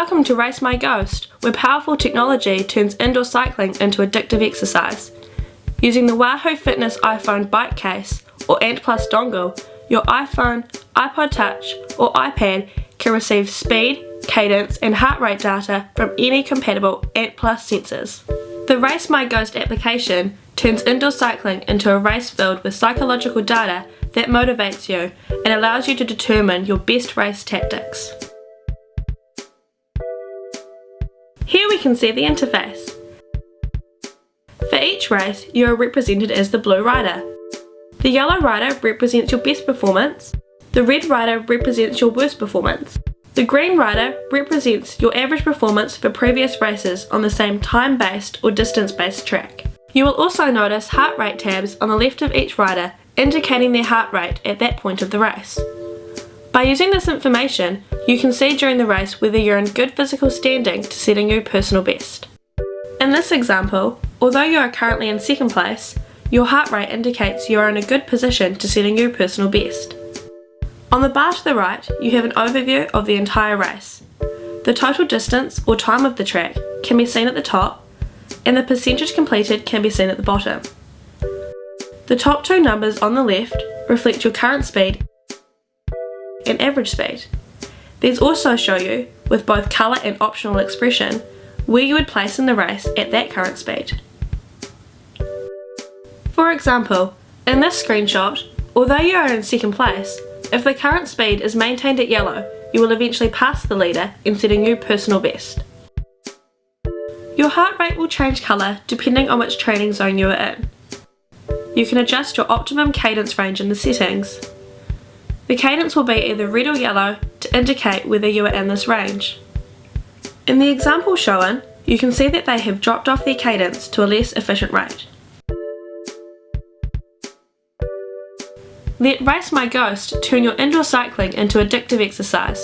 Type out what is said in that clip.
Welcome to Race My Ghost, where powerful technology turns indoor cycling into addictive exercise. Using the Wahoo Fitness iPhone bike case or Ant Plus dongle, your iPhone, iPod Touch or iPad can receive speed, cadence and heart rate data from any compatible Ant Plus sensors. The Race My Ghost application turns indoor cycling into a race filled with psychological data that motivates you and allows you to determine your best race tactics. We can see the interface. For each race, you are represented as the blue rider. The yellow rider represents your best performance, the red rider represents your worst performance. The green rider represents your average performance for previous races on the same time-based or distance-based track. You will also notice heart rate tabs on the left of each rider indicating their heart rate at that point of the race. By using this information, you can see during the race whether you're in good physical standing to set a new personal best. In this example, although you are currently in second place, your heart rate indicates you are in a good position to set a new personal best. On the bar to the right, you have an overview of the entire race. The total distance or time of the track can be seen at the top, and the percentage completed can be seen at the bottom. The top two numbers on the left reflect your current speed and average speed. These also show you, with both colour and optional expression, where you would place in the race at that current speed. For example, in this screenshot, although you are in second place, if the current speed is maintained at yellow, you will eventually pass the leader and set a new personal best. Your heart rate will change colour depending on which training zone you are in. You can adjust your optimum cadence range in the settings. The cadence will be either red or yellow to indicate whether you are in this range. In the example shown, you can see that they have dropped off their cadence to a less efficient rate. Let Race My Ghost turn your indoor cycling into addictive exercise.